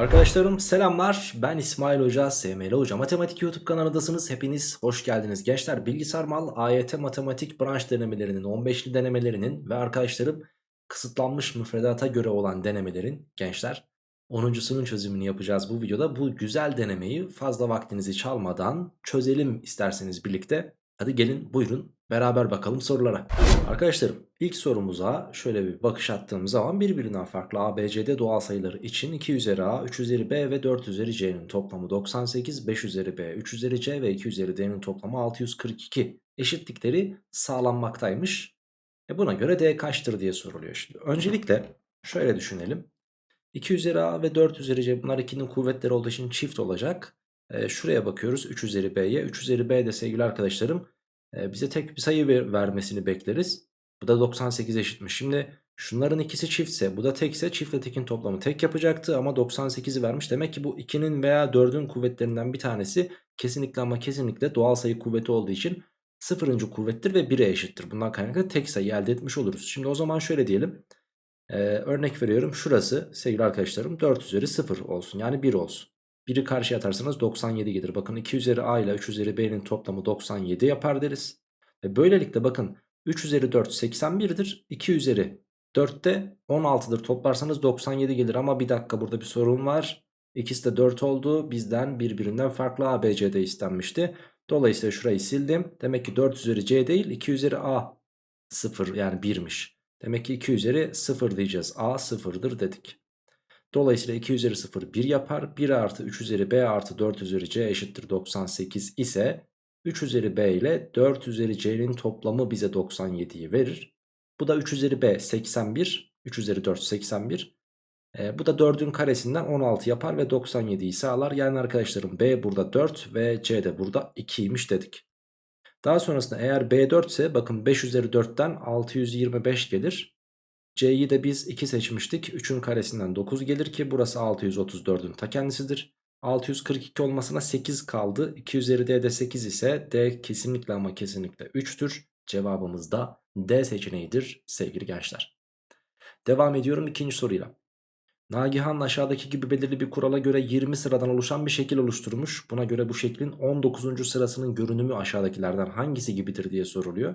Arkadaşlarım selamlar. Ben İsmail Hoca SML Hoca Matematik YouTube kanalındasınız. Hepiniz hoş geldiniz. Gençler bilgisayar mal AYT matematik branş denemelerinin 15'li denemelerinin ve arkadaşlarım kısıtlanmış müfredata göre olan denemelerin gençler 10.sunun çözümünü yapacağız bu videoda. Bu güzel denemeyi fazla vaktinizi çalmadan çözelim isterseniz birlikte hadi gelin buyurun beraber bakalım sorulara Arkadaşlarım ilk sorumuza şöyle bir bakış attığım zaman birbirinden farklı ABCD doğal sayıları için 2 üzeri A, 3 üzeri B ve 4 üzeri C'nin toplamı 98, 5 üzeri B, 3 üzeri C ve 2 üzeri D'nin toplamı 642 eşitlikleri sağlanmaktaymış. E buna göre D kaçtır diye soruluyor şimdi. Öncelikle şöyle düşünelim. 2 üzeri A ve 4 üzeri C bunlar 2'nin kuvvetleri olduğu için çift olacak. Şuraya bakıyoruz 3 üzeri B'ye. 3 üzeri B de sevgili arkadaşlarım bize tek bir sayı ver, vermesini bekleriz. Bu da 98 eşitmiş. Şimdi şunların ikisi çiftse bu da tekse çiftle tekin toplamı tek yapacaktı ama 98'i vermiş. Demek ki bu 2'nin veya 4'ün kuvvetlerinden bir tanesi kesinlikle ama kesinlikle doğal sayı kuvveti olduğu için sıfırıncı kuvvettir ve 1'e eşittir. Bundan kaynaklı tek sayı elde etmiş oluruz. Şimdi o zaman şöyle diyelim. Ee, örnek veriyorum şurası sevgili arkadaşlarım 4 üzeri 0 olsun yani 1 olsun. 1'i karşıya atarsanız 97 gelir. Bakın 2 üzeri a ile 3 üzeri b'nin toplamı 97 yapar deriz. Ve böylelikle bakın 3 üzeri 4 81'dir. 2 üzeri 4 de 16'dır. Toplarsanız 97 gelir ama bir dakika burada bir sorun var. İkisi de 4 oldu. Bizden birbirinden farklı a, b, c de istenmişti. Dolayısıyla şurayı sildim. Demek ki 4 üzeri c değil 2 üzeri a 0 yani 1'miş. Demek ki 2 üzeri 0 diyeceğiz. a 0'dır dedik. Dolayısıyla 2 üzeri 0 1 yapar. 1 artı 3 üzeri b artı 4 üzeri c eşittir 98 ise 3 üzeri b ile 4 üzeri c'nin toplamı bize 97'yi verir. Bu da 3 üzeri b 81. 3 üzeri 4 81. E, bu da 4'ün karesinden 16 yapar ve 97'yi sağlar. Yani arkadaşlarım b burada 4 ve c de burada 2'ymiş dedik. Daha sonrasında eğer b 4 ise bakın 5 üzeri 4'ten 625 gelir. C'yi de biz 2 seçmiştik. 3'ün karesinden 9 gelir ki burası 634'ün ta kendisidir. 642 olmasına 8 kaldı. 2 üzeri D de 8 ise D kesinlikle ama kesinlikle 3'tür. Cevabımız da D seçeneğidir sevgili gençler. Devam ediyorum ikinci soruyla. Nagihan aşağıdaki gibi belirli bir kurala göre 20 sıradan oluşan bir şekil oluşturmuş. Buna göre bu şeklin 19. sırasının görünümü aşağıdakilerden hangisi gibidir diye soruluyor.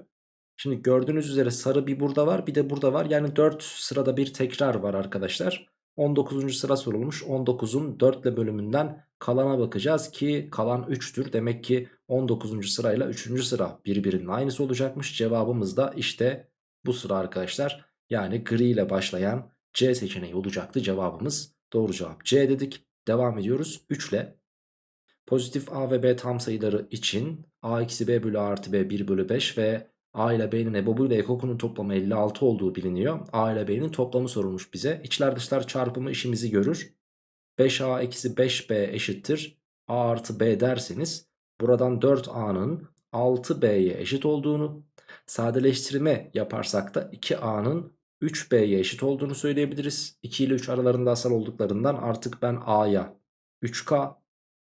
Şimdi gördüğünüz üzere sarı bir burada var bir de burada var. Yani 4 sırada bir tekrar var arkadaşlar. 19. sıra sorulmuş. 19'un 4 ile bölümünden kalana bakacağız ki kalan 3'tür. Demek ki 19. sırayla 3. sıra birbirinin aynısı olacakmış. Cevabımız da işte bu sıra arkadaşlar. Yani gri ile başlayan C seçeneği olacaktı cevabımız. Doğru cevap C dedik. Devam ediyoruz 3 ile. Pozitif A ve B tam sayıları için A eksi B bölü artı B 1 bölü 5 ve A ile B'nin EBOB'u ile EKOK'unun toplamı 56 olduğu biliniyor. A ile B'nin toplamı sorulmuş bize. İçler dışlar çarpımı işimizi görür. 5A eksi 5B eşittir. A artı B derseniz buradan 4A'nın 6B'ye eşit olduğunu sadeleştirme yaparsak da 2A'nın 3B'ye eşit olduğunu söyleyebiliriz. 2 ile 3 aralarında asal olduklarından artık ben A'ya 3K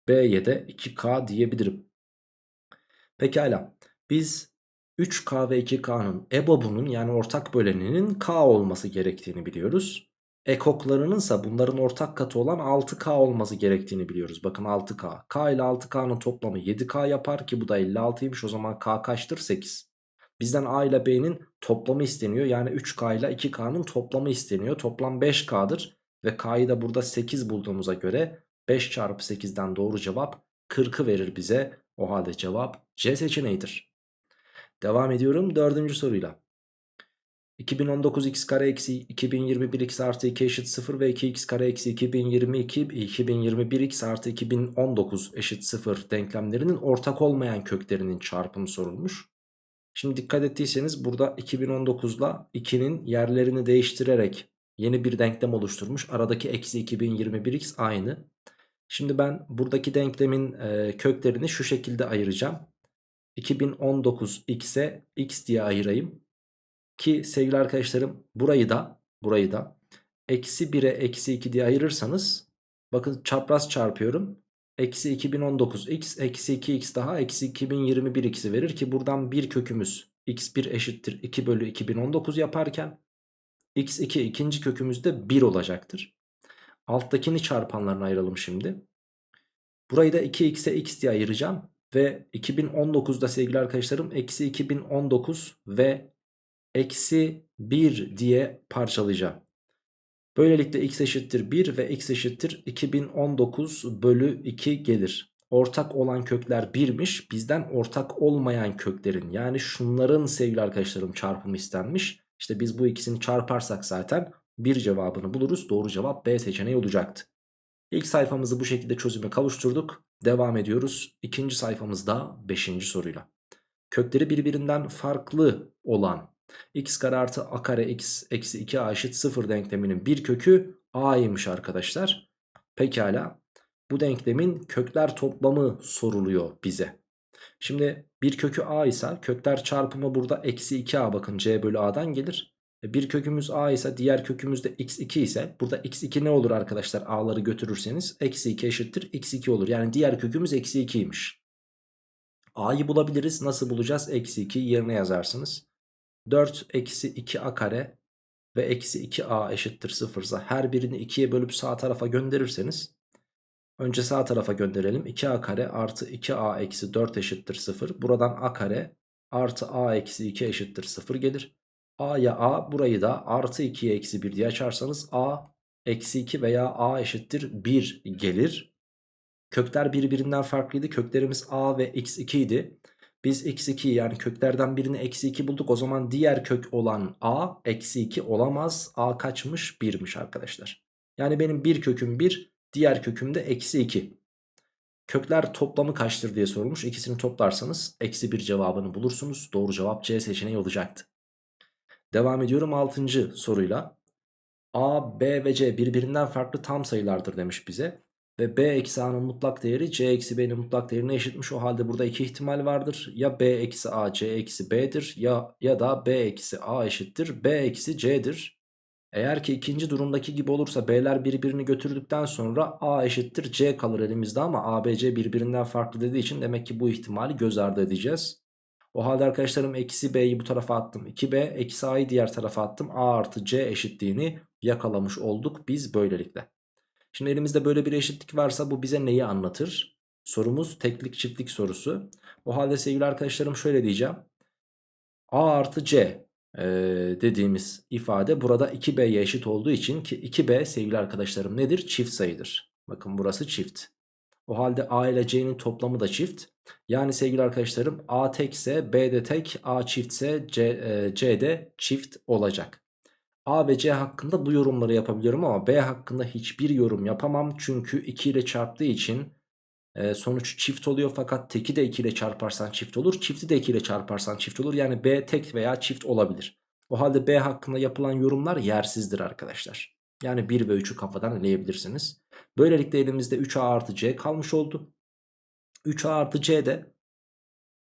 B'ye de 2K diyebilirim. Pekala biz 3K ve 2K'nın EBOB'unun yani ortak böleninin K olması gerektiğini biliyoruz. Ekoklarının ise bunların ortak katı olan 6K olması gerektiğini biliyoruz. Bakın 6K. K ile 6K'nın toplamı 7K yapar ki bu da 56'ymış. O zaman K kaçtır? 8. Bizden A ile B'nin toplamı isteniyor. Yani 3K ile 2K'nın toplamı isteniyor. Toplam 5K'dır. Ve K'yı da burada 8 bulduğumuza göre 5 çarpı 8'den doğru cevap 40'ı verir bize. O halde cevap C seçeneğidir. Devam ediyorum dördüncü soruyla. 2019 x kare eksi 2021 x artı 2 eşit 0 ve 2x kare eksi 2022 2021 x artı 2019 eşit 0 denklemlerinin ortak olmayan köklerinin çarpımı sorulmuş. Şimdi dikkat ettiyseniz burada 2019 ile 2'nin yerlerini değiştirerek yeni bir denklem oluşturmuş. Aradaki eksi 2021x aynı. Şimdi ben buradaki denklemin köklerini şu şekilde ayıracağım. 2019 x'e x diye ayırayım. Ki sevgili arkadaşlarım burayı da burayı da eksi 1'e eksi 2 diye ayırırsanız bakın çapraz çarpıyorum. Eksi 2019 x eksi 2 x daha eksi 2021 x'i verir ki buradan bir kökümüz x1 eşittir 2 bölü 2019 yaparken x2 ikinci kökümüz de 1 olacaktır. Alttakini çarpanlarına ayıralım şimdi. Burayı da 2x'e x diye ayıracağım. Ve 2019'da sevgili arkadaşlarım eksi 2019 ve eksi 1 diye parçalayacağım. Böylelikle x eşittir 1 ve x eşittir 2019 bölü 2 gelir. Ortak olan kökler 1'miş. Bizden ortak olmayan köklerin yani şunların sevgili arkadaşlarım çarpımı istenmiş. İşte biz bu ikisini çarparsak zaten bir cevabını buluruz. Doğru cevap B seçeneği olacaktı. İlk sayfamızı bu şekilde çözüme kavuşturduk. Devam ediyoruz. İkinci sayfamızda 5. soruyla. Kökleri birbirinden farklı olan x kare artı a kare x eksi 2a eşit 0 denkleminin bir kökü a'ymış arkadaşlar. Pekala bu denklemin kökler toplamı soruluyor bize. Şimdi bir kökü a ise kökler çarpımı burada eksi 2a bakın c bölü a'dan gelir. E, bir kökümüz a ise diğer kökümüz de x2 ise burada x2 ne olur arkadaşlar a'ları götürürseniz eksi 2 eşittir x2 olur. Yani diğer kökümüz eksi 2'ymiş. a'yı bulabiliriz nasıl bulacağız eksi 2 yerine yazarsınız. 4 eksi 2a kare ve eksi 2a eşittir 0 ise her birini 2'ye bölüp sağ tarafa gönderirseniz önce sağ tarafa gönderelim 2a kare artı 2a eksi 4 eşittir 0 buradan a kare artı a eksi 2 eşittir 0 gelir a'ya a burayı da artı 2'ye eksi 1 diye açarsanız a eksi 2 veya a eşittir 1 gelir kökler birbirinden farklıydı köklerimiz a ve x2 idi biz x2 yani köklerden birini eksi 2 bulduk. O zaman diğer kök olan a eksi 2 olamaz. a kaçmış? 1'miş arkadaşlar. Yani benim bir köküm 1 diğer köküm de eksi 2. Kökler toplamı kaçtır diye sorulmuş. İkisini toplarsanız eksi 1 cevabını bulursunuz. Doğru cevap C seçeneği olacaktı. Devam ediyorum 6. soruyla. A, B ve C birbirinden farklı tam sayılardır demiş bize. Ve b eksi a'nın mutlak değeri c eksi b'nin mutlak değerine eşitmiş. O halde burada iki ihtimal vardır. Ya b eksi a c eksi b'dir ya, ya da b eksi a eşittir b eksi c'dir. Eğer ki ikinci durumdaki gibi olursa b'ler birbirini götürdükten sonra a eşittir c kalır elimizde ama a b c birbirinden farklı dediği için demek ki bu ihtimali göz ardı edeceğiz. O halde arkadaşlarım eksi b'yi bu tarafa attım 2b eksi a'yı diğer tarafa attım a artı c eşitliğini yakalamış olduk biz böylelikle. Şimdi elimizde böyle bir eşitlik varsa bu bize neyi anlatır? Sorumuz teklik çiftlik sorusu. O halde sevgili arkadaşlarım şöyle diyeceğim. A artı C dediğimiz ifade burada 2B'ye eşit olduğu için ki 2B sevgili arkadaşlarım nedir? Çift sayıdır. Bakın burası çift. O halde A ile C'nin toplamı da çift. Yani sevgili arkadaşlarım A tekse B de tek, A çiftse C, e, C de çift olacak. A ve C hakkında bu yorumları yapabiliyorum ama B hakkında hiçbir yorum yapamam. Çünkü 2 ile çarptığı için e, sonuç çift oluyor fakat teki de 2 ile çarparsan çift olur. Çifti de 2 ile çarparsan çift olur. Yani B tek veya çift olabilir. O halde B hakkında yapılan yorumlar yersizdir arkadaşlar. Yani 1 ve 3'ü kafadan eleyebilirsiniz. Böylelikle elimizde 3A artı C kalmış oldu. 3A artı C de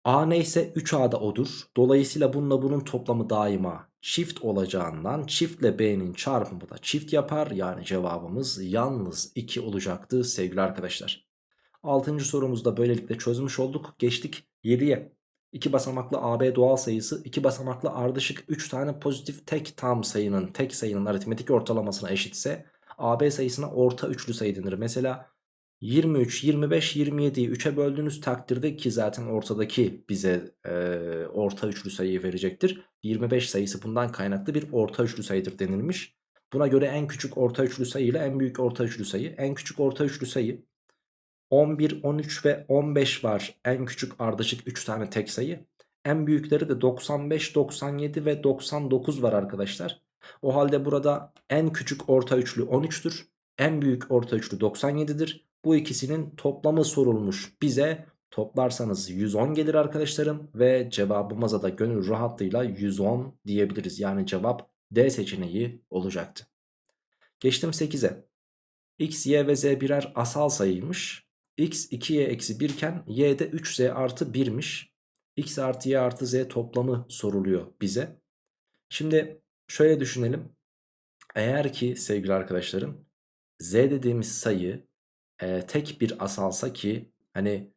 A neyse 3A da odur. Dolayısıyla bununla bunun toplamı daima çift olacağından çiftle B'nin çarpımı da çift yapar. Yani cevabımız yalnız 2 olacaktı sevgili arkadaşlar. 6. sorumuzda böylelikle çözmüş olduk. Geçtik 7'ye. 2 basamaklı AB doğal sayısı 2 basamaklı ardışık 3 tane pozitif tek tam sayının tek sayının aritmetik ortalamasına eşitse AB sayısına orta üçlü sayı denir. Mesela 23, 25, 27'yi 3'e böldüğünüz takdirde ki zaten ortadaki bize e, orta üçlü sayıyı verecektir. 25 sayısı bundan kaynaklı bir orta üçlü sayıdır denilmiş. Buna göre en küçük orta üçlü sayı ile en büyük orta üçlü sayı. En küçük orta üçlü sayı 11, 13 ve 15 var. En küçük ardışık 3 tane tek sayı. En büyükleri de 95, 97 ve 99 var arkadaşlar. O halde burada en küçük orta üçlü 13'tür. En büyük orta üçlü 97'dir. Bu ikisinin toplamı sorulmuş bize. Toplarsanız 110 gelir arkadaşlarım. Ve cevabımıza da gönül rahatlığıyla 110 diyebiliriz. Yani cevap D seçeneği olacaktı. Geçtim 8'e. X, Y ve Z birer asal sayıymış. X 2Y eksi 1 iken Y de 3Z artı 1'miş. X artı Y artı Z toplamı soruluyor bize. Şimdi şöyle düşünelim. Eğer ki sevgili arkadaşlarım Z dediğimiz sayı e, tek bir asalsa ki hani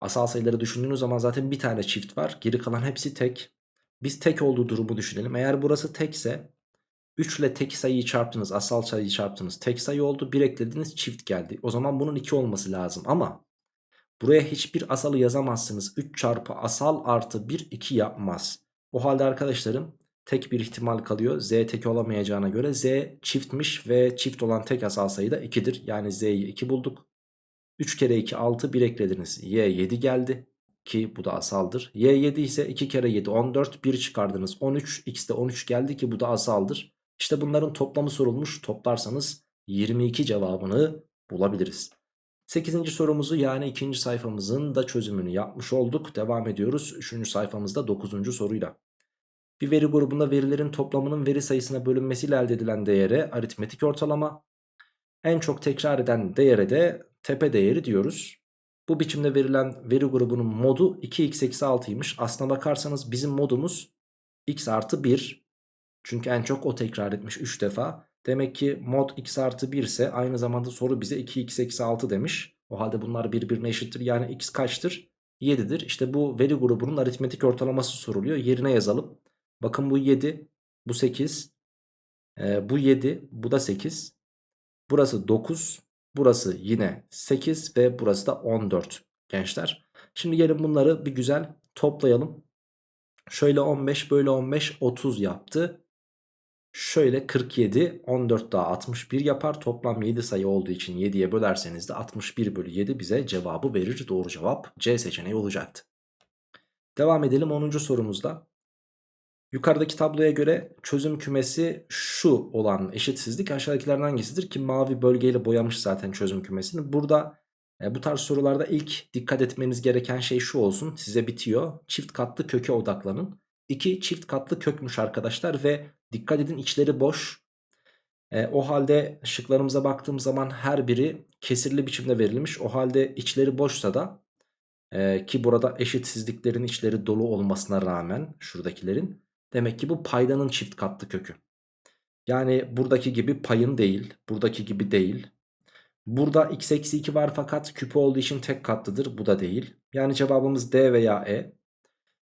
asal sayıları düşündüğünüz zaman zaten bir tane çift var. Geri kalan hepsi tek. Biz tek olduğu durumu düşünelim. Eğer burası tekse 3 ile tek sayıyı çarptınız asal sayıyı çarptınız tek sayı oldu 1 eklediniz çift geldi. O zaman bunun 2 olması lazım ama buraya hiçbir asalı yazamazsınız. 3 çarpı asal artı 1 2 yapmaz. O halde arkadaşlarım tek bir ihtimal kalıyor. Z tek olamayacağına göre Z çiftmiş ve çift olan tek asal sayı da 2'dir. Yani Z'yi 2 bulduk. 3 kere 2 6 1 eklediniz. Y 7 geldi ki bu da asaldır. Y 7 ise 2 kere 7 14 1 çıkardınız 13 x de 13 geldi ki bu da asaldır. İşte bunların toplamı sorulmuş toplarsanız 22 cevabını bulabiliriz. 8. sorumuzu yani 2. sayfamızın da çözümünü yapmış olduk. Devam ediyoruz 3. sayfamızda 9. soruyla. Bir veri grubunda verilerin toplamının veri sayısına bölünmesiyle elde edilen değere aritmetik ortalama. En çok tekrar eden değere de tepe değeri diyoruz. Bu biçimde verilen veri grubunun modu 2x-6'ymış. Aslına bakarsanız bizim modumuz x artı 1. Çünkü en çok o tekrar etmiş 3 defa. Demek ki mod x artı 1 ise aynı zamanda soru bize 2x-6 demiş. O halde bunlar birbirine eşittir. Yani x kaçtır? 7'dir. İşte bu veri grubunun aritmetik ortalaması soruluyor. Yerine yazalım. Bakın bu 7, bu 8, e, bu 7, bu da 8. Burası 9, burası yine 8 ve burası da 14 gençler. Şimdi gelin bunları bir güzel toplayalım. Şöyle 15, böyle 15, 30 yaptı. Şöyle 47, 14 daha 61 yapar. Toplam 7 sayı olduğu için 7'ye bölerseniz de 61 bölü 7 bize cevabı verir. Doğru cevap C seçeneği olacaktı. Devam edelim 10. sorumuzda. Yukarıdaki tabloya göre çözüm kümesi şu olan eşitsizlik aşağıdakilerden hangisidir ki mavi bölgeyle boyamış zaten çözüm kümesini. Burada e, bu tarz sorularda ilk dikkat etmeniz gereken şey şu olsun size bitiyor. Çift katlı köke odaklanın. 2 çift katlı kökmüş arkadaşlar ve dikkat edin içleri boş. E, o halde şıklarımıza baktığım zaman her biri kesirli biçimde verilmiş. O halde içleri boşsa da e, ki burada eşitsizliklerin içleri dolu olmasına rağmen şuradakilerin Demek ki bu paydanın çift katlı kökü. Yani buradaki gibi payın değil. Buradaki gibi değil. Burada x eksi 2 var fakat küpü olduğu için tek katlıdır. Bu da değil. Yani cevabımız D veya E.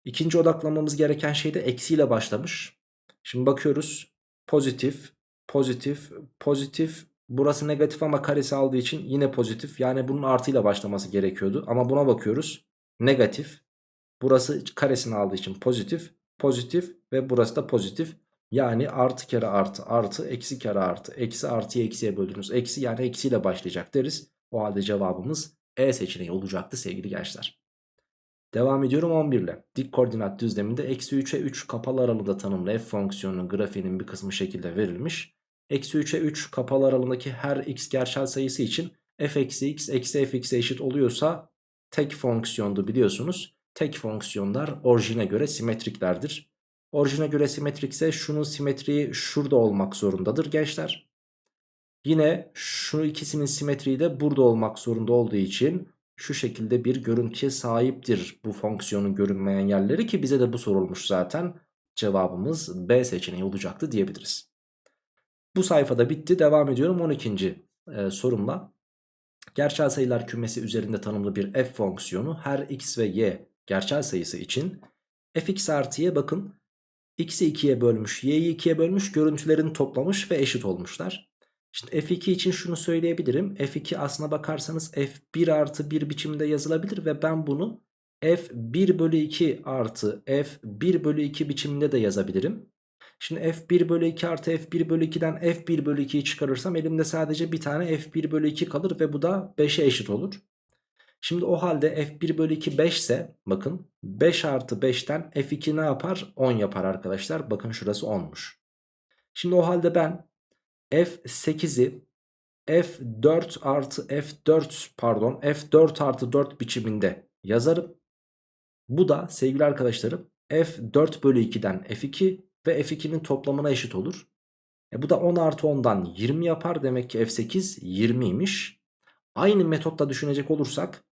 İkinci odaklanmamız gereken şey de eksiyle başlamış. Şimdi bakıyoruz. Pozitif, pozitif, pozitif. Burası negatif ama karesi aldığı için yine pozitif. Yani bunun artıyla başlaması gerekiyordu. Ama buna bakıyoruz. Negatif. Burası karesini aldığı için pozitif pozitif ve burası da pozitif. Yani artı kere artı artı eksi kere artı eksi artıyı eksiye böldünüz. Eksi yani eksiyle başlayacak deriz. O halde cevabımız E seçeneği olacaktı sevgili gençler. Devam ediyorum 11 ile. Dik koordinat düzleminde eksi 3'e 3 kapalı aralığında tanımlı f fonksiyonunun grafiğinin bir kısmı şekilde verilmiş. Eksi 3'e 3 kapalı aralığındaki her x gerçel sayısı için f eksi x eksi f x'e eşit oluyorsa tek fonksiyondu biliyorsunuz tek fonksiyonlar orijine göre simetriklerdir. Orijine göre simetrikse şunun simetriği şurada olmak zorundadır gençler. Yine şu ikisinin simetriği de burada olmak zorunda olduğu için şu şekilde bir görüntüye sahiptir bu fonksiyonun görünmeyen yerleri ki bize de bu sorulmuş zaten. Cevabımız B seçeneği olacaktı diyebiliriz. Bu sayfada bitti. Devam ediyorum 12. E, sorumla. Gerçel sayılar kümesi üzerinde tanımlı bir f fonksiyonu her x ve y gerçel sayısı için fx artı y bakın x'i 2'ye bölmüş y'yi 2'ye bölmüş görüntülerini toplamış ve eşit olmuşlar. Şimdi f2 için şunu söyleyebilirim. f2 aslına bakarsanız f1 artı 1 biçiminde yazılabilir ve ben bunu f1 bölü 2 artı f1 bölü 2 biçiminde de yazabilirim. Şimdi f1 bölü 2 artı f1 bölü 2'den f1 bölü 2'yi çıkarırsam elimde sadece bir tane f1 bölü 2 kalır ve bu da 5'e eşit olur. Şimdi o halde f1 bölü 2 5 ise bakın 5 artı 5'ten f2 ne yapar? 10 yapar arkadaşlar. Bakın şurası 10'muş. Şimdi o halde ben f8'i f4 artı f4 pardon f4 artı 4 biçiminde yazarım. Bu da sevgili arkadaşlarım f4 bölü 2'den f2 ve f2'nin toplamına eşit olur. E bu da 10 artı 10'dan 20 yapar. Demek ki f8 20'ymiş. Aynı metotla düşünecek olursak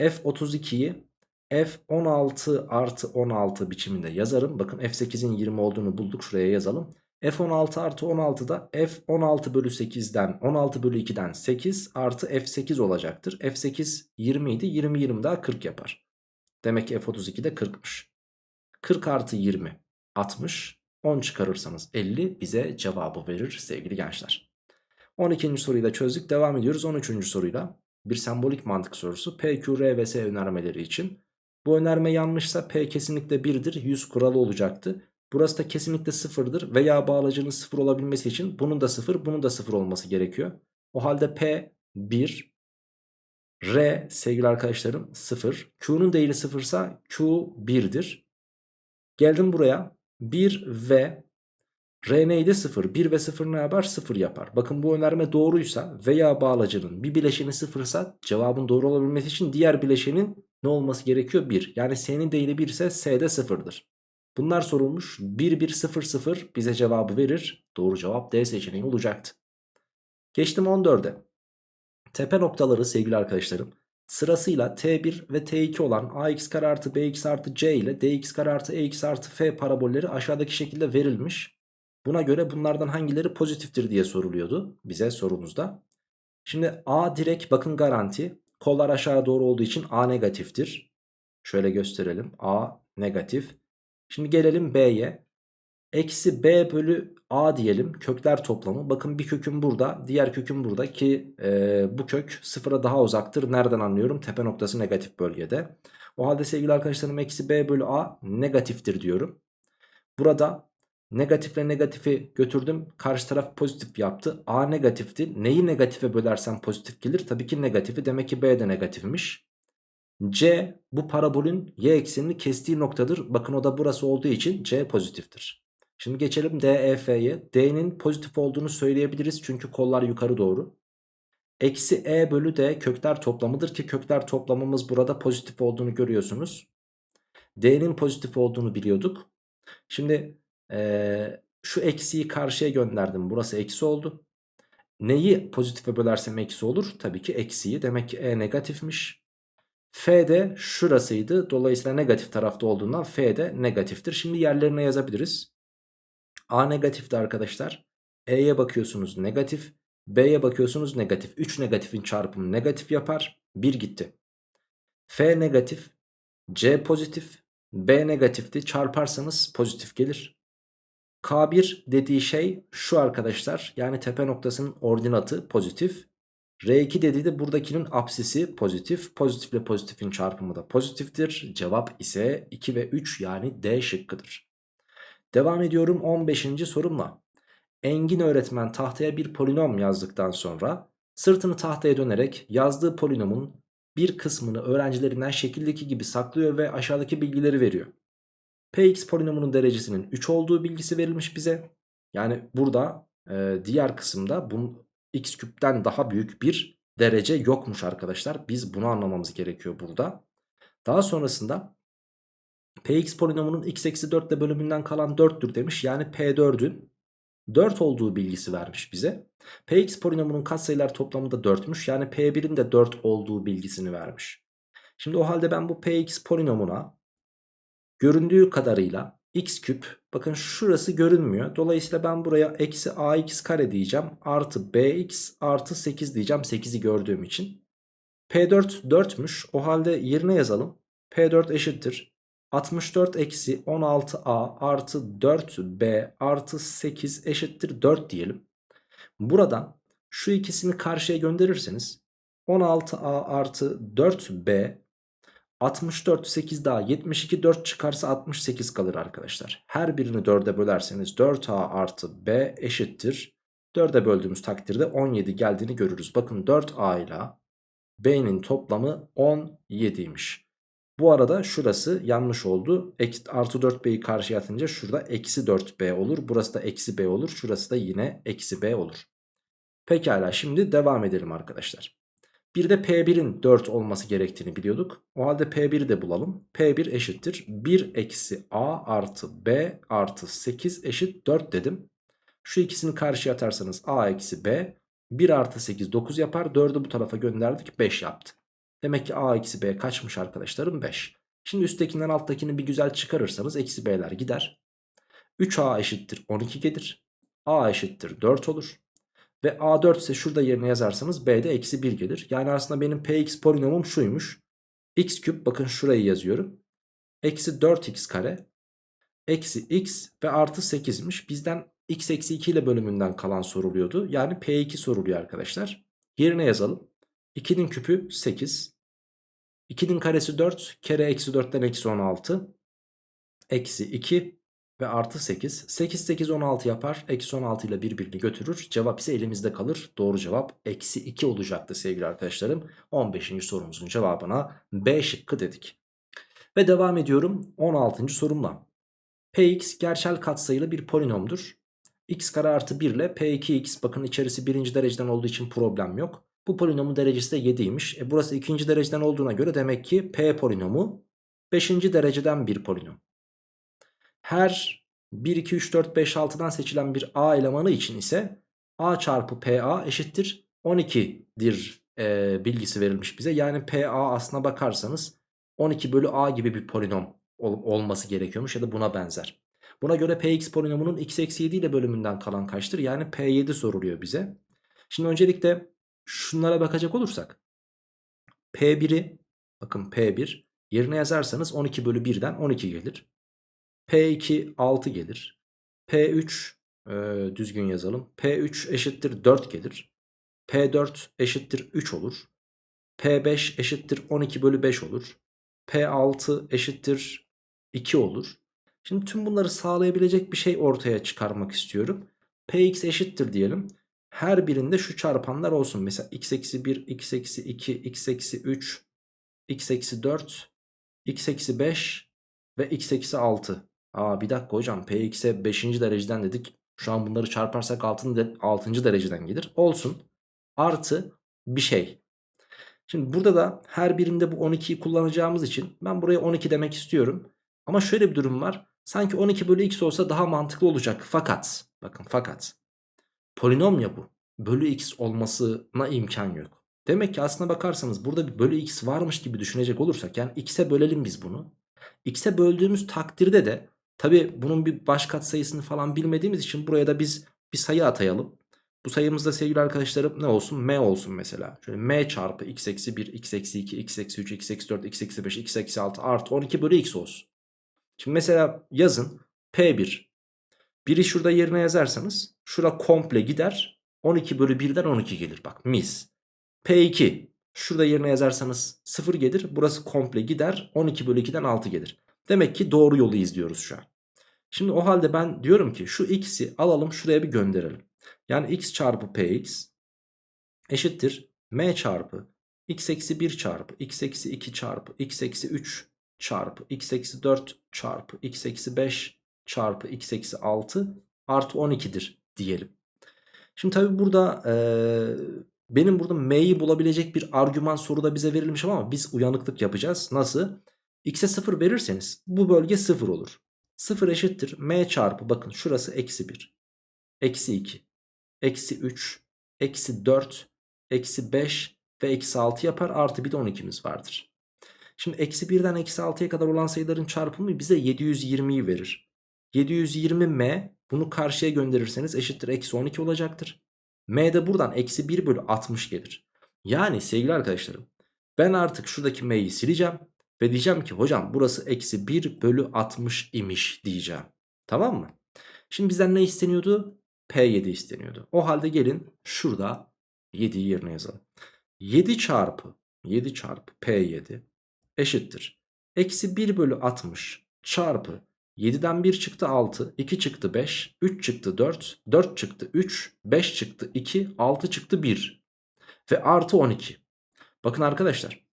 F32'yi F16 artı 16 biçiminde yazarım. Bakın F8'in 20 olduğunu bulduk. Şuraya yazalım. F16 artı 16 da F16 bölü 8'den 16 bölü 2'den 8 artı F8 olacaktır. F8 20 idi. 20 20 daha 40 yapar. Demek ki F32 de 40'mış. 40 artı 20 60. 10 çıkarırsanız 50 bize cevabı verir sevgili gençler. 12. soruyu da çözdük. Devam ediyoruz 13. soruyla. Bir sembolik mantık sorusu. P, Q, R ve S önermeleri için. Bu önerme yanlışsa P kesinlikle 1'dir. 100 kuralı olacaktı. Burası da kesinlikle 0'dır. Veya bağlacının 0 olabilmesi için bunun da 0, bunun da 0 olması gerekiyor. O halde P 1, R sevgili arkadaşlarım 0. Q'nun değeri 0 ise Q 1'dir. Geldim buraya. 1 ve R neydi? 0. 1 ve 0 ne yapar? 0 yapar. Bakın bu önerme doğruysa veya bağlacının bir bileşeni 0 ise cevabın doğru olabilmesi için diğer bileşenin ne olması gerekiyor? 1. Yani S'nin değeri 1 ise S de 0'dır. Bunlar sorulmuş. 1 1 0 0 bize cevabı verir. Doğru cevap D seçeneği olacaktı. Geçtim 14'e. Tepe noktaları sevgili arkadaşlarım sırasıyla T1 ve T2 olan ax kare artı bx artı c ile dx kare artı ex artı f parabolleri aşağıdaki şekilde verilmiş. Buna göre bunlardan hangileri pozitiftir diye soruluyordu bize sorumuzda. Şimdi A direkt bakın garanti. Kollar aşağı doğru olduğu için A negatiftir. Şöyle gösterelim. A negatif. Şimdi gelelim B'ye. Eksi B bölü A diyelim kökler toplamı. Bakın bir köküm burada diğer köküm burada ki e, bu kök sıfıra daha uzaktır. Nereden anlıyorum? Tepe noktası negatif bölgede. O halde sevgili arkadaşlarım eksi B bölü A negatiftir diyorum. Burada negatifle negatifi götürdüm. Karşı taraf pozitif yaptı. A negatifti. Neyi negatife bölersem pozitif gelir? Tabii ki negatifi. Demek ki B de negatifmiş. C bu parabolün y eksenini kestiği noktadır. Bakın o da burası olduğu için C pozitiftir. Şimdi geçelim DEF'ye. D'nin pozitif olduğunu söyleyebiliriz çünkü kollar yukarı doğru. Eksi E bölü D kökler toplamıdır ki kökler toplamımız burada pozitif olduğunu görüyorsunuz. D'nin pozitif olduğunu biliyorduk. Şimdi ee, şu eksiyi karşıya gönderdim. Burası eksi oldu. Neyi pozitife bölersem eksi olur? Tabii ki eksiyi. Demek ki E negatifmiş. F de şurasıydı. Dolayısıyla negatif tarafta olduğundan F de negatiftir. Şimdi yerlerine yazabiliriz. A negatifti arkadaşlar. E'ye bakıyorsunuz negatif. B'ye bakıyorsunuz negatif. 3 negatifin çarpımı negatif yapar. 1 gitti. F negatif. C pozitif. B negatifti. Çarparsanız pozitif gelir. K1 dediği şey şu arkadaşlar. Yani tepe noktasının ordinatı pozitif. R2 dediği de buradakinin apsisi pozitif. Pozitifle pozitifin çarpımı da pozitiftir. Cevap ise 2 ve 3 yani D şıkkıdır. Devam ediyorum 15. sorumla. Engin öğretmen tahtaya bir polinom yazdıktan sonra sırtını tahtaya dönerek yazdığı polinomun bir kısmını öğrencilerinden şekildeki gibi saklıyor ve aşağıdaki bilgileri veriyor. Px polinomunun derecesinin 3 olduğu bilgisi verilmiş bize. Yani burada e, diğer kısımda bunun x küpten daha büyük bir derece yokmuş arkadaşlar. Biz bunu anlamamız gerekiyor burada. Daha sonrasında Px polinomunun x eksi 4 ile bölümünden kalan 4'tür demiş. Yani P4'ün 4 olduğu bilgisi vermiş bize. Px polinomunun katsayılar toplamı da 4'müş. Yani P1'in de 4 olduğu bilgisini vermiş. Şimdi o halde ben bu Px polinomuna göründüğü kadarıyla x küp bakın şurası görünmüyor. Dolayısıyla ben buraya eksi ax kare diyeceğim. Artı bx artı 8 diyeceğim 8'i gördüğüm için. P4 4'müş. O halde yerine yazalım. P4 eşittir. 64 eksi 16a artı 4b artı 8 eşittir 4 diyelim. Buradan şu ikisini karşıya gönderirseniz 16a artı 4b 64 8 daha 72 4 çıkarsa 68 kalır arkadaşlar. Her birini 4'e bölerseniz 4a artı b eşittir. 4'e böldüğümüz takdirde 17 geldiğini görürüz. Bakın 4a ile b'nin toplamı 17'ymiş. Bu arada şurası yanlış oldu. Artı 4b'yi karşıya atınca şurada eksi 4b olur. Burası da eksi b olur. Şurası da yine eksi b olur. Pekala şimdi devam edelim arkadaşlar. Bir de P1'in 4 olması gerektiğini biliyorduk. O halde P1'i de bulalım. P1 eşittir 1 eksi A artı B artı 8 eşit 4 dedim. Şu ikisini karşıya atarsanız A eksi B 1 artı 8 9 yapar. 4'ü bu tarafa gönderdik 5 yaptı. Demek ki A eksi B kaçmış arkadaşlarım 5. Şimdi üsttekinden alttakini bir güzel çıkarırsanız eksi B'ler gider. 3A eşittir 12 gelir. A eşittir 4 olur. Ve A4 ise şurada yerine yazarsanız B'de eksi 1 gelir. Yani aslında benim Px polinomum şuymuş. X küp bakın şurayı yazıyorum. Eksi 4x kare eksi x ve artı 8'miş. Bizden x eksi 2 ile bölümünden kalan soruluyordu. Yani P2 soruluyor arkadaşlar. Yerine yazalım. 2'nin küpü 8. 2'nin karesi 4. Kere eksi 4'ten eksi 16. Eksi 2 ve artı 8. 8 8 16 yapar. Eksi 16 ile birbirini götürür. Cevap ise elimizde kalır. Doğru cevap eksi 2 olacaktı sevgili arkadaşlarım. 15. sorumuzun cevabına B şıkkı dedik. Ve devam ediyorum 16. sorumla. Px gerçel katsayılı bir polinomdur. x kare artı 1 ile p2x bakın içerisi birinci dereceden olduğu için problem yok. Bu polinomun derecesi de 7'ymiş. E burası ikinci dereceden olduğuna göre demek ki p polinomu 5. dereceden bir polinom. Her 1, 2, 3, 4, 5, 6'dan seçilen bir a elemanı için ise a çarpı pa eşittir 12'dir e, bilgisi verilmiş bize. Yani pa aslına bakarsanız 12 bölü a gibi bir polinom ol, olması gerekiyormuş ya da buna benzer. Buna göre px polinomunun x eksi 7 ile bölümünden kalan kaçtır? Yani p7 soruluyor bize. Şimdi öncelikle şunlara bakacak olursak. p1'i bakın p1 yerine yazarsanız 12 bölü 1'den 12 gelir. P2 6 gelir. p3 e, düzgün yazalım. p3 eşittir 4 gelir. p4 eşittir 3 olur. p5 eşittir 12 bölü 5 olur. P6 eşittir 2 olur. Şimdi tüm bunları sağlayabilecek bir şey ortaya çıkarmak istiyorum. Px eşittir diyelim. Her birinde şu çarpanlar olsun. Mesela x eksi 1, x eksi 2, x eksi 3, x eksi 4, x eksi 5 ve x eksi 6. Aa bir dakika hocam px'e 5. dereceden dedik. Şu an bunları çarparsak 6. 6. dereceden gelir. Olsun. Artı bir şey. Şimdi burada da her birinde bu 12'yi kullanacağımız için ben buraya 12 demek istiyorum. Ama şöyle bir durum var. Sanki 12 bölü x olsa daha mantıklı olacak. Fakat bakın fakat polinom ya bu. Bölü x olmasına imkan yok. Demek ki aslına bakarsanız burada bir bölü x varmış gibi düşünecek olursak yani x'e bölelim biz bunu. x'e böldüğümüz takdirde de tabi bunun bir baş katsayısını falan bilmediğimiz için buraya da biz bir sayı atayalım. Bu sayımızda sevgili arkadaşlarım ne olsun? M olsun mesela. Şöyle M çarpı x eksi 1, x eksi 2, x eksi 3, x eksi 4, x eksi 5, x eksi 6 artı 12 bölü x olsun. Şimdi mesela yazın P1. Biri şurada yerine yazarsanız şura komple gider. 12 bölü 1'den 12 gelir. Bak mis. P2. Şurada yerine yazarsanız 0 gelir. Burası komple gider. 12 bölü 2'den 6 gelir. Demek ki doğru yolu izliyoruz şu an. Şimdi o halde ben diyorum ki şu x'i alalım şuraya bir gönderelim. Yani x çarpı px eşittir m çarpı x eksi 1 çarpı x eksi 2 çarpı x eksi 3 çarpı x eksi 4 çarpı x eksi 5 çarpı x eksi 6 artı 12'dir diyelim. Şimdi tabi burada e, benim burada m'yi bulabilecek bir argüman soruda bize verilmiş ama biz uyanıklık yapacağız. Nasıl? X'e 0 verirseniz bu bölge 0 olur. 0 eşittir m çarpı bakın şurası eksi 1. Eksi 2 eksi 3, eksi 4, eksi 5 ve eksi 6 yapar. Artı bir de 12'miz vardır. Şimdi eksi 1'den eksi 6'ya kadar olan sayıların çarpımı bize 720'yi verir. 720m bunu karşıya gönderirseniz eşittir eksi 12 olacaktır. M de buradan eksi 1 bölü 60 gelir. Yani sevgili arkadaşlarım ben artık şuradaki m'yi sileceğim. Ve diyeceğim ki hocam burası eksi 1 bölü 60 imiş diyeceğim. Tamam mı? Şimdi bizden ne isteniyordu? P7 isteniyordu. O halde gelin şurada 7'yi yerine yazalım. 7 çarpı 7 çarpı P7 eşittir. Eksi 1 bölü 60 çarpı 7'den 1 çıktı 6, 2 çıktı 5, 3 çıktı 4, 4 çıktı 3, 5 çıktı 2, 6 çıktı 1 ve artı 12. Bakın arkadaşlar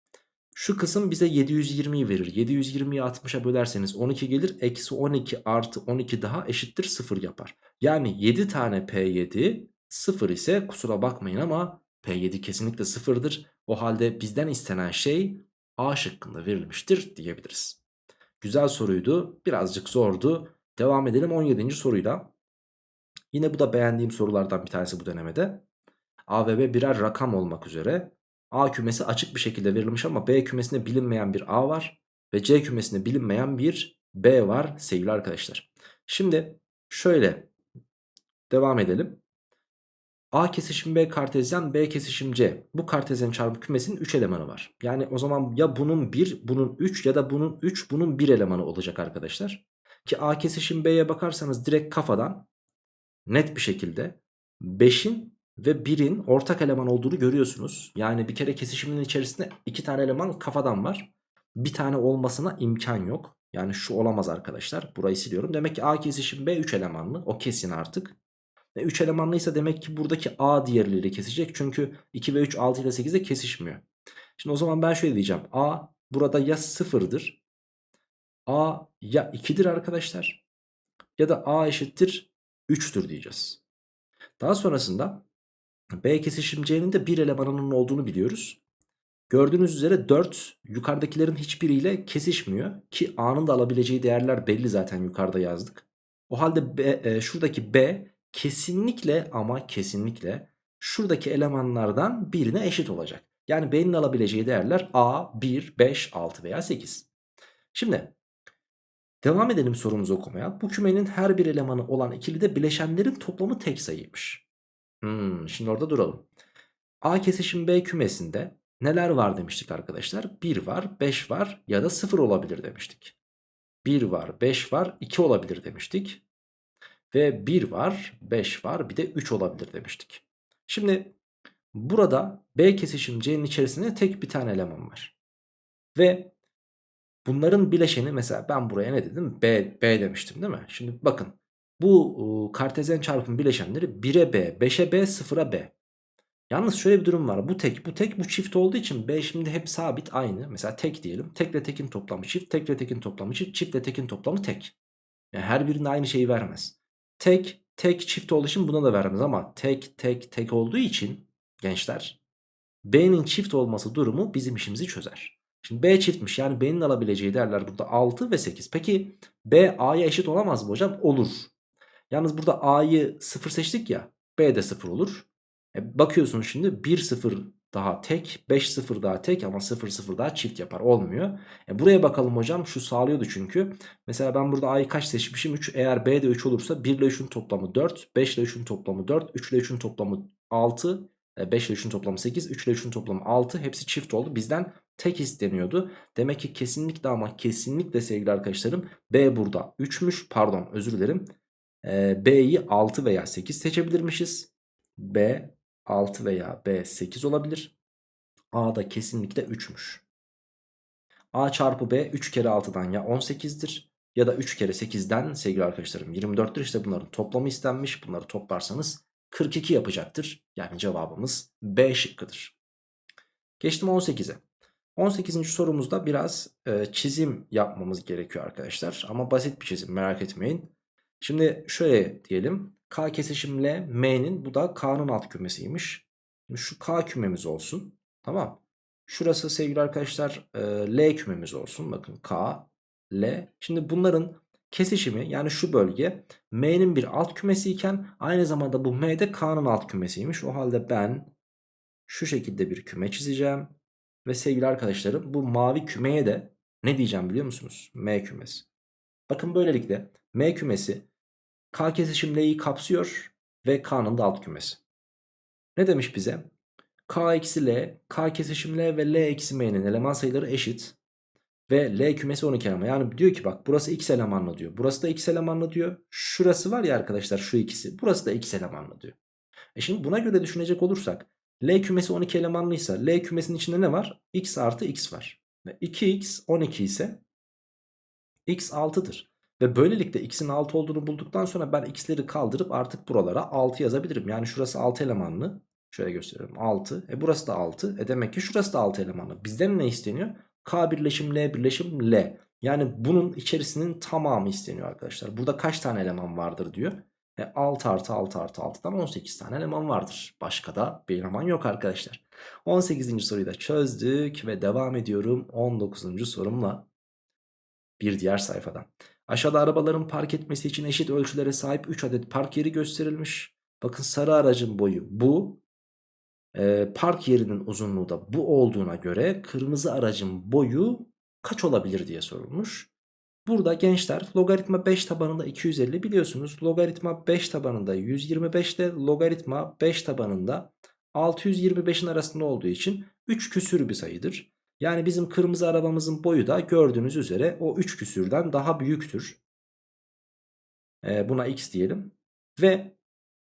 şu kısım bize 720'yi verir. 720'yi 60'a bölerseniz 12 gelir. Eksi 12 artı 12 daha eşittir 0 yapar. Yani 7 tane P7 0 ise kusura bakmayın ama P7 kesinlikle 0'dır. O halde bizden istenen şey A şıkkında verilmiştir diyebiliriz. Güzel soruydu. Birazcık zordu. Devam edelim 17. soruyla. Yine bu da beğendiğim sorulardan bir tanesi bu denemede. A ve B birer rakam olmak üzere A kümesi açık bir şekilde verilmiş ama B kümesinde bilinmeyen bir A var. Ve C kümesinde bilinmeyen bir B var sevgili arkadaşlar. Şimdi şöyle devam edelim. A kesişim B kartezyen B kesişim C. Bu kartezyen çarpı kümesinin 3 elemanı var. Yani o zaman ya bunun 1 bunun 3 ya da bunun 3 bunun 1 elemanı olacak arkadaşlar. Ki A kesişim B'ye bakarsanız direkt kafadan net bir şekilde 5'in ve 1'in ortak eleman olduğunu görüyorsunuz. Yani bir kere kesişimin içerisinde 2 tane eleman kafadan var. Bir tane olmasına imkan yok. Yani şu olamaz arkadaşlar. Burayı siliyorum. Demek ki A kesişim B 3 elemanlı. O kesin artık. E 3 elemanlıysa demek ki buradaki A diğerleriyle kesecek. Çünkü 2 ve 3 6 ile 8'de kesişmiyor. Şimdi o zaman ben şöyle diyeceğim. A burada ya 0'dır. A ya 2'dir arkadaşlar. Ya da A eşittir 3'tür diyeceğiz. Daha sonrasında B kesişim C'nin de bir elemanının olduğunu biliyoruz. Gördüğünüz üzere 4 yukarıdakilerin hiçbiriyle kesişmiyor. Ki A'nın da alabileceği değerler belli zaten yukarıda yazdık. O halde B, e, şuradaki B kesinlikle ama kesinlikle şuradaki elemanlardan birine eşit olacak. Yani B'nin alabileceği değerler A, 1, 5, 6 veya 8. Şimdi devam edelim sorumuzu okumaya. Bu kümenin her bir elemanı olan ikilide bileşenlerin toplamı tek sayıymış. Hmm, şimdi orada duralım. A kesişim B kümesinde neler var demiştik arkadaşlar? 1 var, 5 var ya da 0 olabilir demiştik. 1 var, 5 var, 2 olabilir demiştik. Ve 1 var, 5 var, bir de 3 olabilir demiştik. Şimdi burada B kesişim C'nin içerisinde tek bir tane eleman var. Ve bunların bileşeni mesela ben buraya ne dedim? B, B demiştim değil mi? Şimdi bakın bu kartezyen çarpım bileşenleri 1'e B, 5'e B, 0'a B. Yalnız şöyle bir durum var. Bu tek, bu tek, bu çift olduğu için B şimdi hep sabit aynı. Mesela tek diyelim. Tekle tekin toplamı çift, tekle tekin toplamı çift, çiftle tekin toplamı tek. Yani her birinde aynı şeyi vermez. Tek, tek çift olduğu için buna da vermez ama tek, tek, tek olduğu için gençler B'nin çift olması durumu bizim işimizi çözer. Şimdi B çiftmiş yani B'nin alabileceği değerler burada 6 ve 8. Peki B A'ya eşit olamaz mı hocam? Olur. Yalnız burada A'yı 0 seçtik ya B de 0 olur. E bakıyorsunuz şimdi 1 0 daha tek 5 0 daha tek ama 0 0 daha çift yapar olmuyor. E buraya bakalım hocam şu sağlıyordu çünkü. Mesela ben burada A'yı kaç seçmişim 3 eğer B de 3 olursa 1 ile 3'ün toplamı 4 5 ile 3'ün toplamı 4 3 ile 3'ün toplamı 6 5 ile 3'ün toplamı 8 3 ile 3'ün toplamı 6 hepsi çift oldu bizden tek isteniyordu. Demek ki kesinlikle ama kesinlikle sevgili arkadaşlarım B burada 3'müş pardon özür dilerim. E, B'yi 6 veya 8 seçebilirmişiz. B 6 veya B 8 olabilir. A da kesinlikle 3'müş. A çarpı B 3 kere 6'dan ya 18'dir ya da 3 kere 8'den sevgili arkadaşlarım 24'tür. İşte bunların toplamı istenmiş. Bunları toplarsanız 42 yapacaktır. Yani cevabımız B şıkkıdır. Geçtim 18'e. 18. sorumuzda biraz e, çizim yapmamız gerekiyor arkadaşlar. Ama basit bir çizim merak etmeyin. Şimdi şöyle diyelim. K kesişimle M'nin bu da K'nın alt kümesiymiş. Şimdi şu K kümemiz olsun. Tamam. Şurası sevgili arkadaşlar e, L kümemiz olsun. Bakın K, L. Şimdi bunların kesişimi yani şu bölge M'nin bir alt kümesi iken aynı zamanda bu M de K'nın alt kümesiymiş. O halde ben şu şekilde bir küme çizeceğim. Ve sevgili arkadaşlarım bu mavi kümeye de ne diyeceğim biliyor musunuz? M kümesi. Bakın böylelikle M kümesi K kesişim L'yi kapsıyor ve K'nın da alt kümesi. Ne demiş bize? K eksi L, K kesişim L ve L eksi M'nin eleman sayıları eşit. Ve L kümesi 12 eleman. Yani diyor ki bak burası x elemanlı diyor. Burası da x elemanlı diyor. Şurası var ya arkadaşlar şu ikisi. Burası da x elemanlı diyor. E şimdi buna göre düşünecek olursak L kümesi 12 elemanlıysa L kümesinin içinde ne var? x artı x var. Ve 2x 12 ise x 6'dır. Ve böylelikle x'in 6 olduğunu bulduktan sonra ben x'leri kaldırıp artık buralara 6 yazabilirim. Yani şurası 6 elemanlı. Şöyle gösteriyorum 6. E burası da 6. E demek ki şurası da 6 elemanlı. Bizden ne isteniyor? K birleşim L birleşim L. Yani bunun içerisinin tamamı isteniyor arkadaşlar. Burada kaç tane eleman vardır diyor. E 6 artı 6 artı 6'dan 18 tane eleman vardır. Başka da bir eleman yok arkadaşlar. 18. soruyu da çözdük ve devam ediyorum 19. sorumla. Bir diğer sayfadan. Aşağıda arabaların park etmesi için eşit ölçülere sahip 3 adet park yeri gösterilmiş. Bakın sarı aracın boyu bu. Ee, park yerinin uzunluğu da bu olduğuna göre kırmızı aracın boyu kaç olabilir diye sorulmuş. Burada gençler logaritma 5 tabanında 250 biliyorsunuz. Logaritma 5 tabanında 125 ile logaritma 5 tabanında 625'in arasında olduğu için 3 küsür bir sayıdır. Yani bizim kırmızı arabamızın boyu da gördüğünüz üzere o 3 küsürden daha büyüktür. E, buna x diyelim. Ve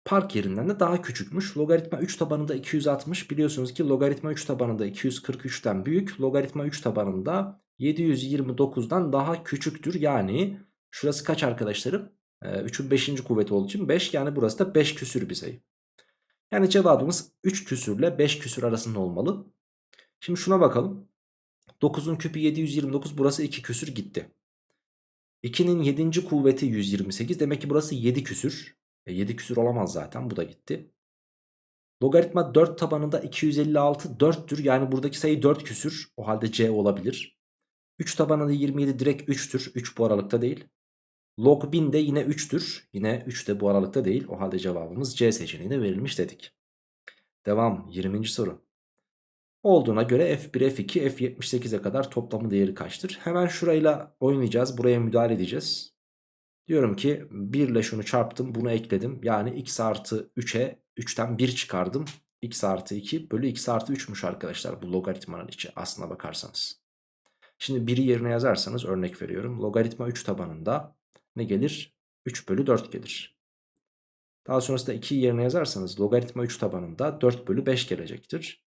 park yerinden de daha küçükmüş. Logaritma 3 tabanında 260 biliyorsunuz ki logaritma 3 tabanında 243'ten büyük. Logaritma 3 tabanında 729'dan daha küçüktür. Yani şurası kaç arkadaşlarım? Ee, 3'ün 5. kuvveti olduğu için 5 yani burası da 5 küsür bir sayı. Yani cevabımız 3 küsürle 5 küsür arasında olmalı. Şimdi şuna bakalım. 9'un küpü 729 burası 2 küsür gitti. 2'nin 7. kuvveti 128 demek ki burası 7 küsür. E 7 küsür olamaz zaten bu da gitti. Logaritma 4 tabanında 256 4'tür yani buradaki sayı 4 küsür o halde C olabilir. 3 tabanında 27 direkt 3'tür 3 bu aralıkta değil. Log 1000 de yine 3'tür yine 3 de bu aralıkta değil o halde cevabımız C seçeneğine verilmiş dedik. Devam 20. soru. Olduğuna göre F1, F2, F78'e kadar toplamı değeri kaçtır? Hemen şurayla oynayacağız. Buraya müdahale edeceğiz. Diyorum ki 1 ile şunu çarptım bunu ekledim. Yani x artı 3'e 3'ten 1 çıkardım. x artı 2 bölü x artı 3'müş arkadaşlar bu logaritmanın içi aslına bakarsanız. Şimdi 1'i yerine yazarsanız örnek veriyorum. Logaritma 3 tabanında ne gelir? 3 bölü 4 gelir. Daha sonrasında 2'yi yerine yazarsanız logaritma 3 tabanında 4 bölü 5 gelecektir.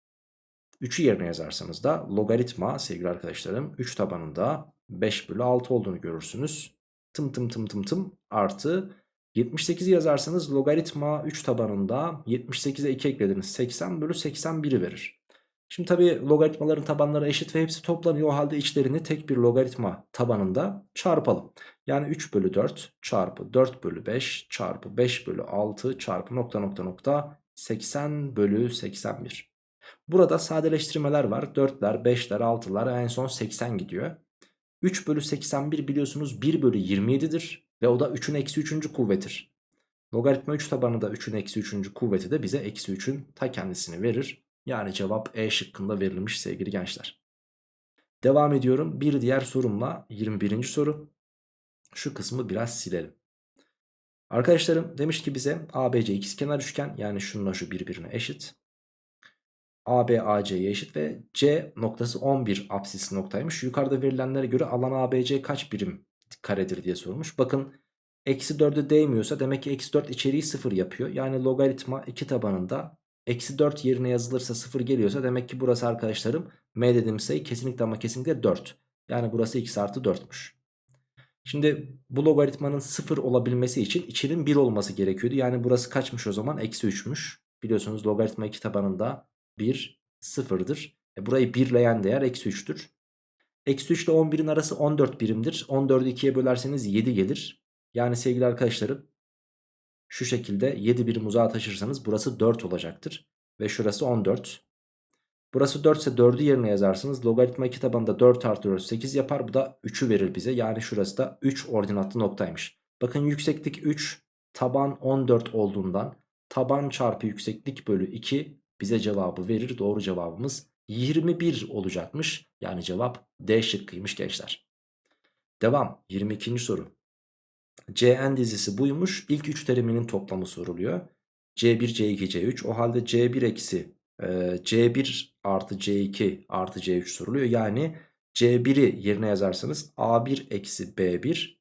3'ü yerine yazarsanız da logaritma sevgili arkadaşlarım 3 tabanında 5 bölü 6 olduğunu görürsünüz. Tım tım tım tım tım artı 78'i yazarsanız logaritma 3 tabanında 78'e 2 eklediniz 80 bölü 81'i verir. Şimdi tabi logaritmaların tabanları eşit ve hepsi toplanıyor o halde içlerini tek bir logaritma tabanında çarpalım. Yani 3 bölü 4 çarpı 4 bölü 5 çarpı 5 bölü 6 çarpı nokta nokta nokta 80 bölü 81. Burada sadeleştirmeler var 4'ler 5'ler 6'lar en son 80 gidiyor. 3 bölü 81 biliyorsunuz 1 bölü 27'dir. Ve o da 3'ün eksi 3. kuvvetir. Logaritma 3 tabanı da 3'ün eksi 3. kuvveti de bize eksi 3'ün ta kendisini verir. Yani cevap E şıkkında verilmiş sevgili gençler. Devam ediyorum bir diğer sorumla 21. soru. Şu kısmı biraz silelim. Arkadaşlarım demiş ki bize ABC ikizkenar üçgen yani şununla şu birbirine eşit. AB eşit ve C noktası 11 apsis noktaymış. Yukarıda verilenlere göre alan ABC kaç birim karedir diye sormuş. Bakın eksi 4'e değmiyorsa demek ki eksi 4 içeriği 0 yapıyor. Yani logaritma 2 tabanında eksi 4 yerine yazılırsa 0 geliyorsa demek ki burası arkadaşlarım M dediğim sayı kesinlikle ama kesinlikle 4. Yani burası x artı 4'müş. Şimdi bu logaritmanın 0 olabilmesi için içinin 1 olması gerekiyordu. Yani burası kaçmış o zaman? Eksi 3'müş. Biliyorsunuz logaritma 2 tabanında 1 sıfırdır. E burayı birleyen değer eksi 3'tür. Eksi 3 ile 11'in arası 14 birimdir. 14'ü 2'ye bölerseniz 7 gelir. Yani sevgili arkadaşlarım şu şekilde 7 birim uzağa taşırsanız burası 4 olacaktır. Ve şurası 14. Burası 4 ise 4'ü yerine yazarsınız. Logaritma 2 tabanında 4 artı 4 8 yapar. Bu da 3'ü verir bize. Yani şurası da 3 ordinatlı noktaymış. Bakın yükseklik 3 taban 14 olduğundan taban çarpı yükseklik bölü 2 bize cevabı verir. Doğru cevabımız 21 olacakmış. Yani cevap D şıkkıymış gençler. Devam 22. soru. Cn dizisi buymuş. İlk 3 teriminin toplamı soruluyor. C1, C2, C3. O halde C1 eksi e, C1 artı C2 artı C3 soruluyor. Yani C1'i yerine yazarsanız A1 eksi B1,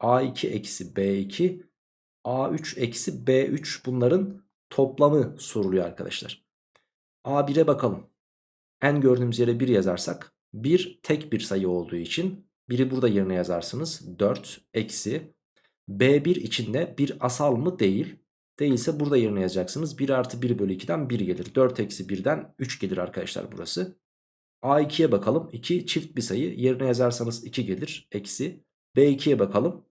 A2 eksi B2, A3 eksi B3 bunların toplamı soruluyor arkadaşlar. A1'e bakalım. En gördüğümüz yere 1 yazarsak 1 tek bir sayı olduğu için 1'i burada yerine yazarsınız. 4 eksi B1 içinde bir asal mı değil. Değilse burada yerine yazacaksınız. 1 artı 1 bölü 2'den 1 gelir. 4 eksi 1'den 3 gelir arkadaşlar burası. A2'ye bakalım. 2 çift bir sayı. Yerine yazarsanız 2 gelir. Eksi. B2'ye bakalım.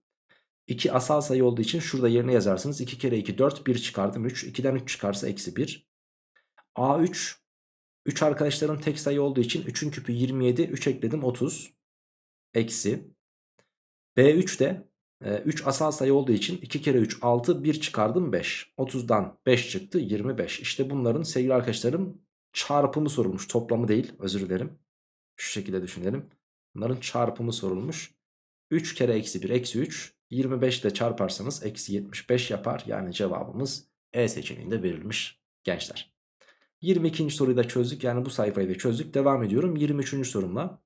2 asal sayı olduğu için şurada yerine yazarsınız. 2 kere 2 4 1 çıkardım 3. 2'den 3 çıkarsa eksi 1. A3 3 arkadaşların tek sayı olduğu için 3'ün küpü 27 3 ekledim 30 eksi. B3 de 3 asal sayı olduğu için 2 kere 3 6 1 çıkardım 5 30'dan 5 çıktı 25 İşte bunların sevgili arkadaşlarım çarpımı sorulmuş. Toplamı değil özür dilerim. Şu şekilde düşünelim. Bunların çarpımı sorulmuş. 3 kere eksi 1 eksi 3 25 ile çarparsanız eksi 75 yapar. Yani cevabımız E seçeneğinde verilmiş gençler 22. soruyu da çözdük. Yani bu sayfayı da çözdük. Devam ediyorum 23. sorumla.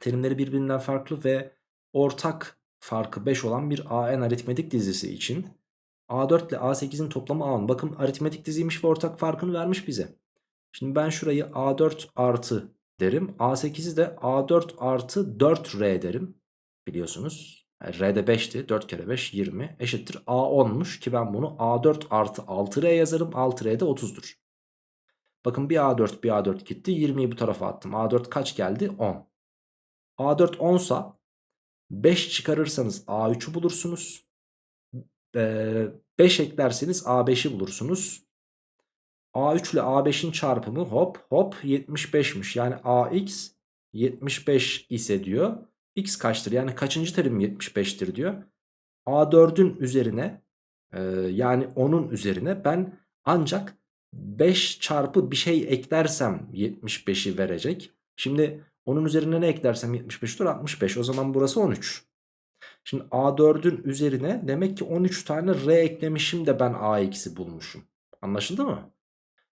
Terimleri birbirinden farklı ve ortak farkı 5 olan bir AN aritmetik dizisi için A4 ile A8'in toplamı A10. Bakın aritmetik diziymiş ve ortak farkını vermiş bize. Şimdi ben şurayı A4 artı derim. A8'i de A4 artı 4R derim. Biliyorsunuz. R'de 5'ti. 4 kere 5 20 eşittir A10'muş ki ben bunu A4 artı 6R yazarım. 6R de 30'dur. Bakın bir A4 bir A4 gitti. 20'yi bu tarafa attım. A4 kaç geldi? 10. A4 10 sa 5 çıkarırsanız A3'ü bulursunuz. 5 eklerseniz A5'i bulursunuz. A3 ile A5'in çarpımı hop hop 75'miş. Yani AX 75 ise diyor. X kaçtır? Yani kaçıncı terim 75'tir diyor. A4'ün üzerine e, yani 10'un üzerine ben ancak 5 çarpı bir şey eklersem 75'i verecek. Şimdi onun üzerine ne eklersem 75'tir 65. O zaman burası 13. Şimdi A4'ün üzerine demek ki 13 tane R eklemişim de ben AX'i bulmuşum. Anlaşıldı mı?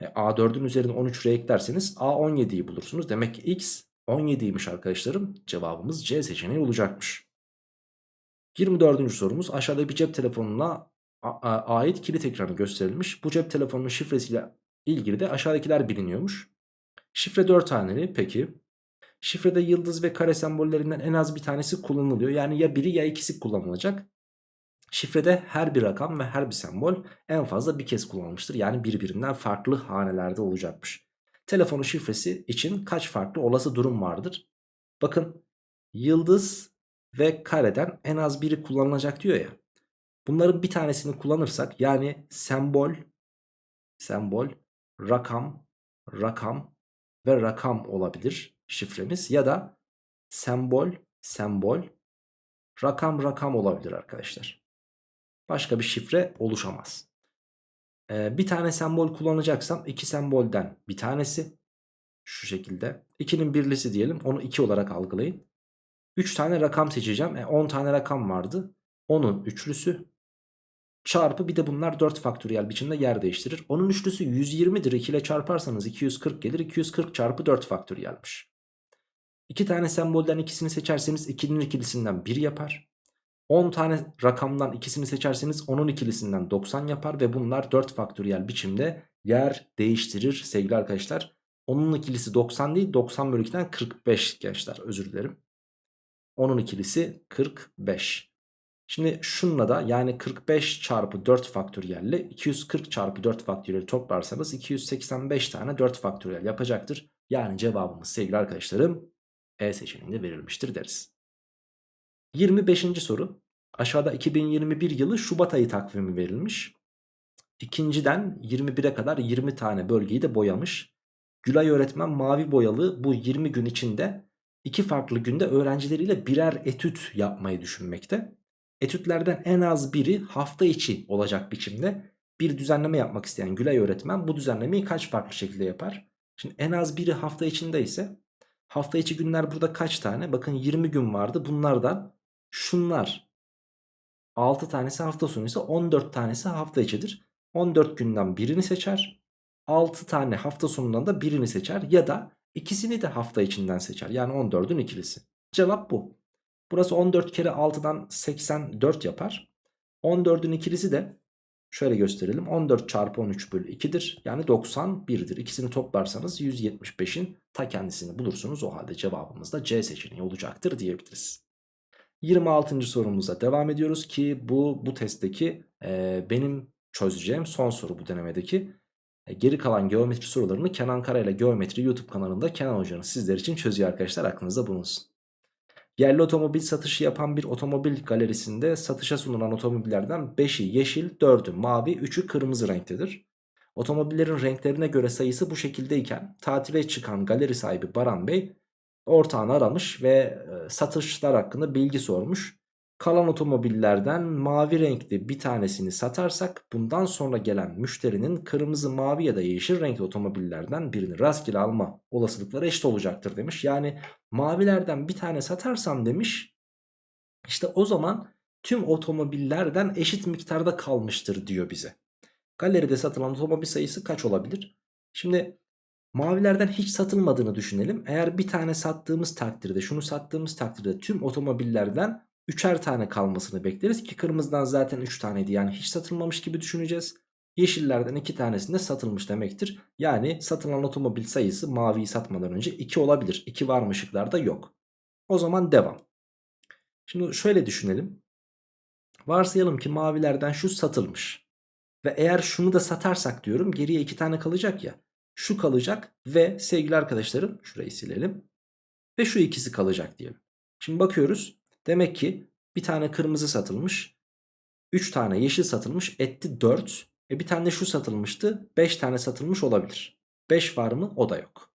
E, A4'ün üzerine 13 R eklerseniz A17'yi bulursunuz. Demek ki X 17'ymiş arkadaşlarım. Cevabımız C seçeneği olacakmış. 24. sorumuz aşağıda bir cep telefonuna ait kilit ekranı gösterilmiş. Bu cep telefonunun şifresiyle ilgili de aşağıdakiler biliniyormuş. Şifre 4 haneli peki. Şifrede yıldız ve kare sembollerinden en az bir tanesi kullanılıyor. Yani ya biri ya ikisi kullanılacak. Şifrede her bir rakam ve her bir sembol en fazla bir kez kullanılmıştır. Yani birbirinden farklı hanelerde olacakmış. Telefonun şifresi için kaç farklı olası durum vardır? Bakın yıldız ve kareden en az biri kullanılacak diyor ya. Bunların bir tanesini kullanırsak yani sembol, sembol, rakam, rakam ve rakam olabilir şifremiz. Ya da sembol, sembol, rakam, rakam olabilir arkadaşlar. Başka bir şifre oluşamaz. Ee, bir tane sembol kullanacaksam iki sembolden bir tanesi şu şekilde. 2'nin birlisi diyelim onu 2 olarak algılayın. 3 tane rakam seçeceğim. E, 10 tane rakam vardı. Onun üçlüsü çarpı bir de bunlar 4 faktöriyel biçimde yer değiştirir. Onun üçlüsü 120'dir. 2 ile çarparsanız 240 gelir. 240 çarpı 4 faktöriyelmiş. 2 tane sembolden ikisini seçerseniz 2'nin ikilisinden 1 yapar. 10 tane rakamdan ikisini seçerseniz onun ikilisinden 90 yapar ve bunlar 4 faktöriyel biçimde yer değiştirir sevgili arkadaşlar. Onun ikilisi 90 değil 90 bölü 2'den 45 gençler özür dilerim. Onun ikilisi 45. Şimdi şunla da yani 45 çarpı 4 faktöriyelle 240 çarpı 4 faktöriyeli toplarsanız 285 tane 4 faktöriyel yapacaktır. Yani cevabımız sevgili arkadaşlarım E seçeneğinde verilmiştir deriz. 25. soru. Aşağıda 2021 yılı Şubat ayı takvimi verilmiş. İkinciden 21'e kadar 20 tane bölgeyi de boyamış. Gülay öğretmen mavi boyalı bu 20 gün içinde iki farklı günde öğrencileriyle birer etüt yapmayı düşünmekte. Etütlerden en az biri hafta içi olacak biçimde bir düzenleme yapmak isteyen Gülay öğretmen bu düzenlemeyi kaç farklı şekilde yapar? Şimdi en az biri hafta içinde ise hafta içi günler burada kaç tane? Bakın 20 gün vardı bunlardan şunlar 6 tanesi hafta sonu ise 14 tanesi hafta içidir. 14 günden birini seçer. 6 tane hafta sonundan da birini seçer ya da ikisini de hafta içinden seçer. Yani 14'ün ikilisi. Cevap bu. Burası 14 kere 6'dan 84 yapar. 14'ün ikilisi de şöyle gösterelim. 14 çarpı 13 bölü 2'dir. Yani 91'dir. İkisini toplarsanız 175'in ta kendisini bulursunuz. O halde cevabımız da C seçeneği olacaktır diyebiliriz. 26. sorumuza devam ediyoruz ki bu bu testteki e, benim çözeceğim son soru bu denemedeki. E, geri kalan geometri sorularını Kenan Kara ile Geometri YouTube kanalında Kenan Hoca'nın sizler için çözüyor arkadaşlar aklınızda bulunsun. Yerli otomobil satışı yapan bir otomobil galerisinde satışa sunulan otomobillerden 5'i yeşil, 4'ü mavi, 3'ü kırmızı renktedir. Otomobillerin renklerine göre sayısı bu şekildeyken tatile çıkan galeri sahibi Baran Bey ortağını aramış ve e, satışlar hakkında bilgi sormuş. Kalan otomobillerden mavi renkli bir tanesini satarsak bundan sonra gelen müşterinin kırmızı, mavi ya da yeşil renkli otomobillerden birini rastgele alma olasılıkları eşit olacaktır demiş. Yani mavilerden bir tane satarsam demiş işte o zaman tüm otomobillerden eşit miktarda kalmıştır diyor bize. Galeride satılan otomobil sayısı kaç olabilir? Şimdi Mavilerden hiç satılmadığını düşünelim. Eğer bir tane sattığımız takdirde şunu sattığımız takdirde tüm otomobillerden üçer tane kalmasını bekleriz ki kırmızıdan zaten 3 taneydi yani hiç satılmamış gibi düşüneceğiz. Yeşillerden 2 tanesinde satılmış demektir. Yani satılan otomobil sayısı maviyi satmadan önce 2 olabilir. 2 var mı ışıklarda yok. O zaman devam. Şimdi şöyle düşünelim. Varsayalım ki mavilerden şu satılmış. Ve eğer şunu da satarsak diyorum geriye 2 tane kalacak ya. Şu kalacak ve sevgili arkadaşlarım şurayı silelim. Ve şu ikisi kalacak diyelim. Şimdi bakıyoruz. Demek ki bir tane kırmızı satılmış. 3 tane yeşil satılmış etti 4. E bir tane şu satılmıştı. 5 tane satılmış olabilir. 5 var mı? O da yok.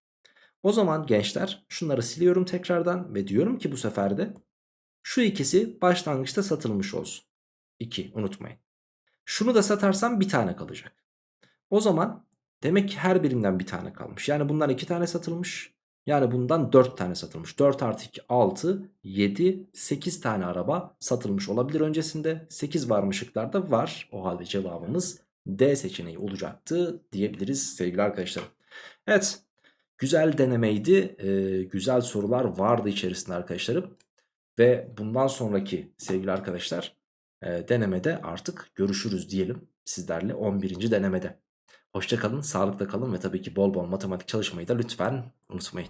O zaman gençler şunları siliyorum tekrardan ve diyorum ki bu sefer de şu ikisi başlangıçta satılmış olsun. 2 unutmayın. Şunu da satarsam bir tane kalacak. O zaman demek ki her birinden bir tane kalmış. Yani bundan 2 tane satılmış. Yani bundan 4 tane satılmış. 4 artı 2 6 7 8 tane araba satılmış olabilir öncesinde. 8 var mı şıklarda? Var. O halde cevabımız D seçeneği olacaktı diyebiliriz sevgili arkadaşlarım. Evet güzel denemeydi. Ee, güzel sorular vardı içerisinde arkadaşlarım. Ve bundan sonraki sevgili arkadaşlar e, denemede artık görüşürüz diyelim sizlerle 11. denemede. Hoşçakalın, sağlıkla kalın ve tabii ki bol bol matematik çalışmayı da lütfen unutmayın.